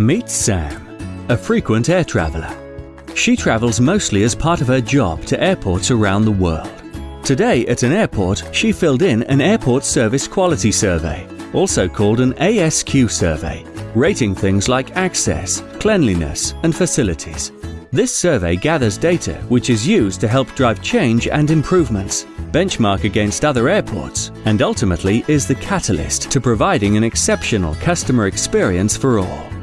Meet Sam, a frequent air traveller. She travels mostly as part of her job to airports around the world. Today at an airport, she filled in an Airport Service Quality Survey, also called an ASQ survey, rating things like access, cleanliness and facilities. This survey gathers data which is used to help drive change and improvements, benchmark against other airports, and ultimately is the catalyst to providing an exceptional customer experience for all.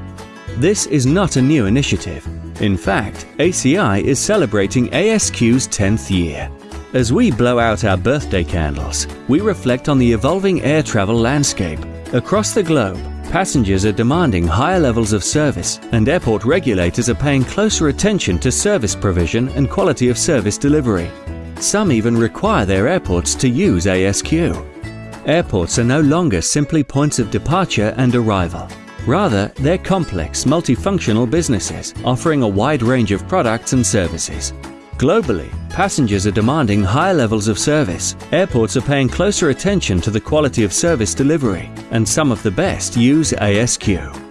This is not a new initiative. In fact, ACI is celebrating ASQ's 10th year. As we blow out our birthday candles, we reflect on the evolving air travel landscape. Across the globe, Passengers are demanding higher levels of service, and airport regulators are paying closer attention to service provision and quality of service delivery. Some even require their airports to use ASQ. Airports are no longer simply points of departure and arrival. Rather, they're complex, multifunctional businesses offering a wide range of products and services. Globally, passengers are demanding higher levels of service. Airports are paying closer attention to the quality of service delivery, and some of the best use ASQ.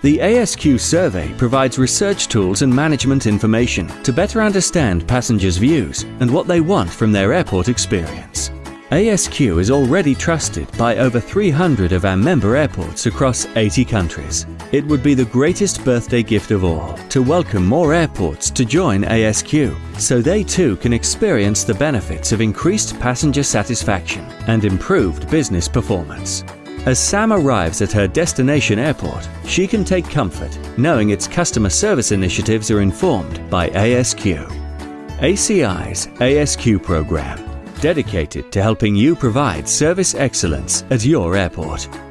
The ASQ survey provides research tools and management information to better understand passengers' views and what they want from their airport experience. ASQ is already trusted by over 300 of our member airports across 80 countries. It would be the greatest birthday gift of all to welcome more airports to join ASQ so they too can experience the benefits of increased passenger satisfaction and improved business performance. As Sam arrives at her destination airport, she can take comfort knowing its customer service initiatives are informed by ASQ. ACI's ASQ program dedicated to helping you provide service excellence at your airport.